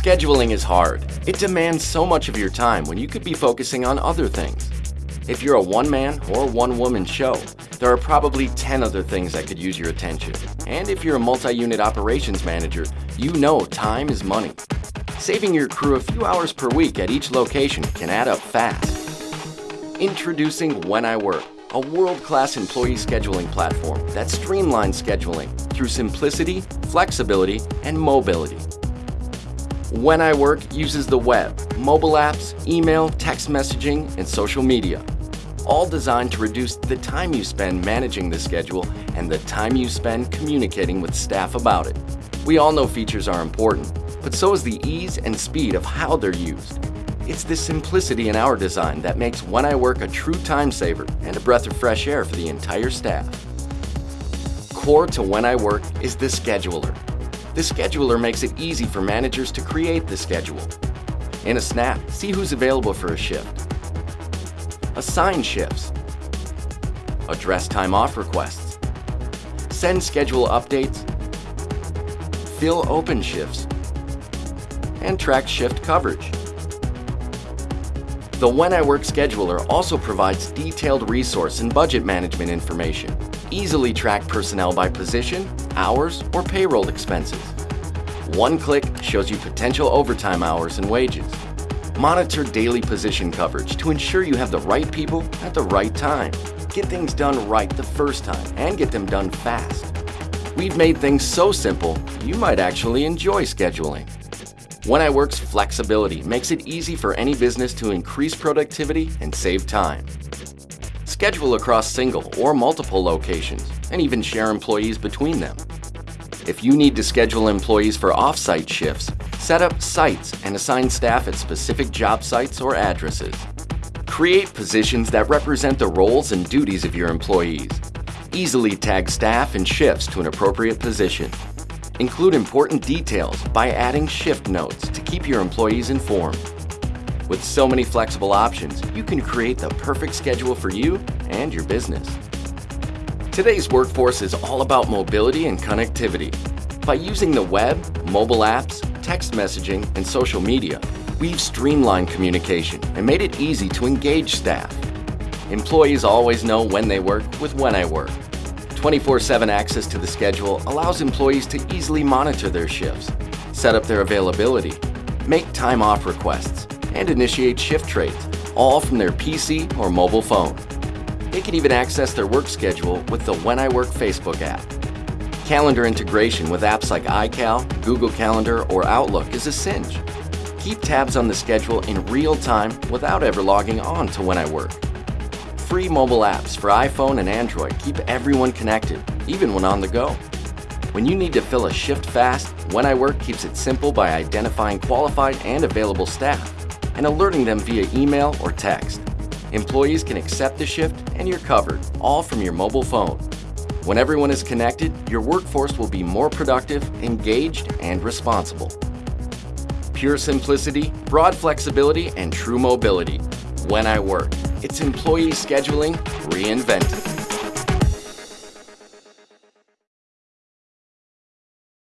Scheduling is hard. It demands so much of your time when you could be focusing on other things. If you're a one-man or one-woman show, there are probably 10 other things that could use your attention. And if you're a multi-unit operations manager, you know time is money. Saving your crew a few hours per week at each location can add up fast. Introducing When I Work, a world-class employee scheduling platform that streamlines scheduling through simplicity, flexibility, and mobility. When I Work uses the web, mobile apps, email, text messaging, and social media, all designed to reduce the time you spend managing the schedule and the time you spend communicating with staff about it. We all know features are important, but so is the ease and speed of how they're used. It's this simplicity in our design that makes When I Work a true time saver and a breath of fresh air for the entire staff. Core to When I Work is the scheduler, the scheduler makes it easy for managers to create the schedule. In a snap, see who's available for a shift. Assign shifts. Address time off requests. Send schedule updates. Fill open shifts. And track shift coverage. The When I Work scheduler also provides detailed resource and budget management information. Easily track personnel by position, hours, or payroll expenses. One click shows you potential overtime hours and wages. Monitor daily position coverage to ensure you have the right people at the right time. Get things done right the first time and get them done fast. We've made things so simple, you might actually enjoy scheduling. When I Work's flexibility makes it easy for any business to increase productivity and save time. Schedule across single or multiple locations and even share employees between them. If you need to schedule employees for off-site shifts, set up sites and assign staff at specific job sites or addresses. Create positions that represent the roles and duties of your employees. Easily tag staff and shifts to an appropriate position. Include important details by adding shift notes to keep your employees informed. With so many flexible options, you can create the perfect schedule for you and your business. Today's workforce is all about mobility and connectivity. By using the web, mobile apps, text messaging, and social media, we've streamlined communication and made it easy to engage staff. Employees always know when they work with When I Work. 24-7 access to the schedule allows employees to easily monitor their shifts, set up their availability, make time off requests, and initiate shift trades, all from their PC or mobile phone. They can even access their work schedule with the When I Work Facebook app. Calendar integration with apps like iCal, Google Calendar, or Outlook is a cinch. Keep tabs on the schedule in real time without ever logging on to When I Work. Free mobile apps for iPhone and Android keep everyone connected, even when on the go. When you need to fill a shift fast, When I Work keeps it simple by identifying qualified and available staff and alerting them via email or text. Employees can accept the shift and you're covered, all from your mobile phone. When everyone is connected, your workforce will be more productive, engaged, and responsible. Pure simplicity, broad flexibility, and true mobility. When I Work. It's employee scheduling reinvented.